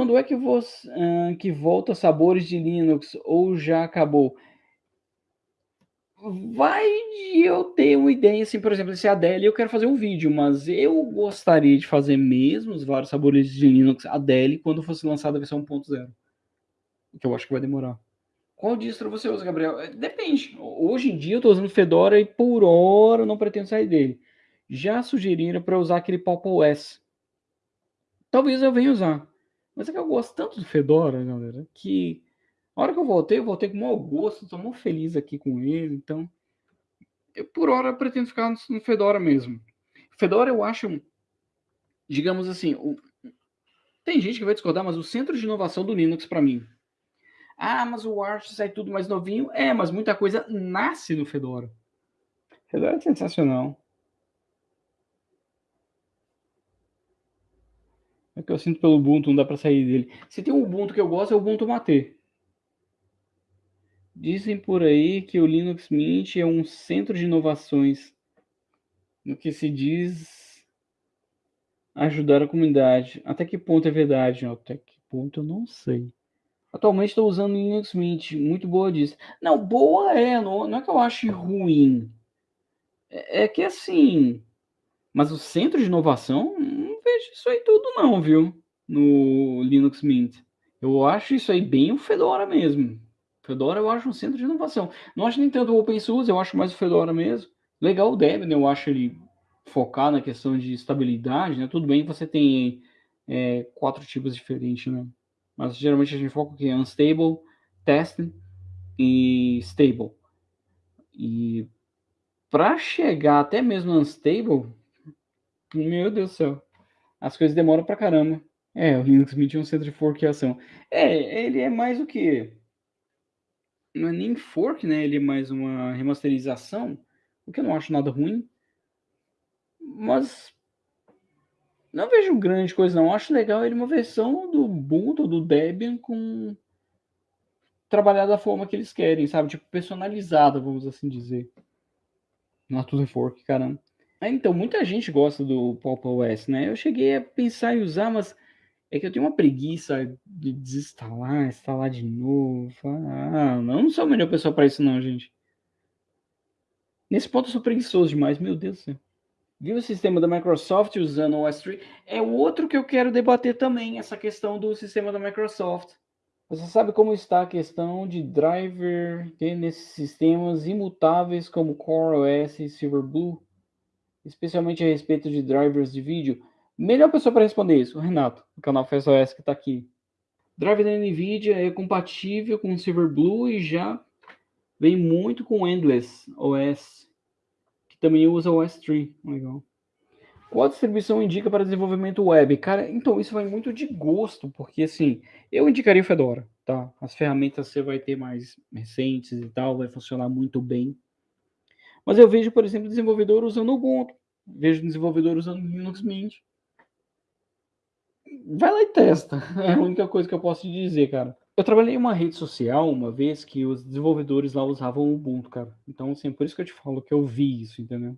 Quando é que você hã, que volta sabores de Linux ou já acabou? Vai de eu ter uma ideia, assim, por exemplo, esse Adele eu quero fazer um vídeo, mas eu gostaria de fazer mesmo os vários sabores de Linux Adele quando fosse lançada a versão 1.0. Que eu acho que vai demorar. Qual distro você usa, Gabriel? Eh, depende. Hoje em dia eu tô usando Fedora e por hora eu não pretendo sair dele. Já sugeriram para usar aquele Pop! OS. Talvez eu venha usar. Mas é que eu gosto tanto do Fedora, galera, que a hora que eu voltei, eu voltei com mau gosto, tô mó feliz aqui com ele, então eu por hora pretendo ficar no no Fedora mesmo. Fedora eu acho, digamos assim, o tem gente que vai discordar, mas o centro de inovação do Linux para mim. "Ah, mas o Arch sai tudo mais novinho", é, mas muita coisa nasce no Fedora. Fedora é sensacional. É que eu sinto pelo Ubuntu, não dá para sair dele. Se tem um Ubuntu que eu gosto é o Ubuntu Mate. Dizem por aí que o Linux Mint é um centro de inovações, no que se diz ajudar a comunidade. Até que ponto é verdade? Até que ponto eu não sei. Atualmente estou usando Linux Mint, muito boa disso. Não, boa é, não não é que eu ache ruim. É é que assim mas o centro de inovação, vejo isso aí tudo não, viu, no Linux Mint. Eu acho isso aí bem o Fedora mesmo. Fedora eu acho um centro de inovação. Não acho nem tanto o OpenSUSE, eu acho mais o Fedora mesmo. Legal o Debian, eu acho ele focar na questão de estabilidade, né, tudo bem que você tem, eh, 4 tipos diferentes, né, mas geralmente a gente foca o quê? Unstable, Testing e Stable. E pra chegar até mesmo Unstable, meu Deus do céu, as coisas demoram pra caramba. É, o Linux Mint é um centro de forquiação. É, ele é mais o quê? Não é nem fork, né, ele é mais uma remasterização, o que eu não acho nada ruim. Mas não vejo grande coisa não, acho legal ele uma versão do Ubuntu, do Debian com trabalhar da forma que eles querem, sabe, tipo personalizada, vamos assim dizer. Não é tudo fork, caramba. É, então, muita gente gosta do Pop! OS, né, eu cheguei a pensar em usar, mas é que eu tenho uma preguiça de desinstalar, instalar de novo, ah, não sou a melhor pessoa pra isso não, gente. Nesse ponto eu sou preguiçoso demais, meu Deus do céu. Viu o sistema da Microsoft usando o OS 3? É outro que eu quero debater também, essa questão do sistema da Microsoft. Você sabe como está a questão de driver nesses sistemas imutáveis como CoreOS e Silverblue? Especialmente a respeito de drivers de vídeo? Melhor pessoa para responder isso, o Renato, do canal FastOS que está aqui. Driver da NVIDIA é compatível com Silverblue e já vem muito com Endless OS, que também usa o OS 3, legal. Qual distribuição indica para desenvolvimento web? Cara, então isso vai muito de gosto, porque assim, eu indicaria o Fedora, tá? As ferramentas você vai ter mais recentes e tal, vai funcionar muito bem. Mas eu vejo, por exemplo, desenvolvedor usando Ubuntu, vejo desenvolvedor usando Linux Mint. Vai lá e testa, é a única coisa que eu posso te dizer, cara. Eu trabalhei em uma rede social uma vez que os desenvolvedores lá usavam o Ubuntu, cara. Então, assim, por isso que eu te falo que eu vi isso, entendeu?